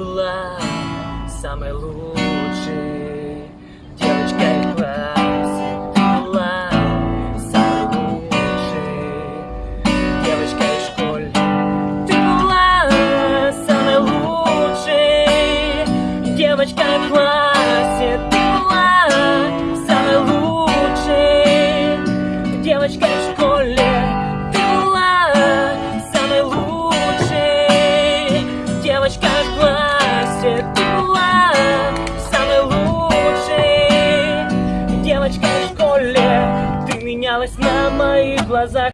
была самой лучшей девочкой в классе. Ты была самой лучшей девочкой в школе. Ты была самой лучшей девочкой в классе. Ты была самой лучшей девочкой в школе. Девочкой в школе. Ты менялась на моих глазах.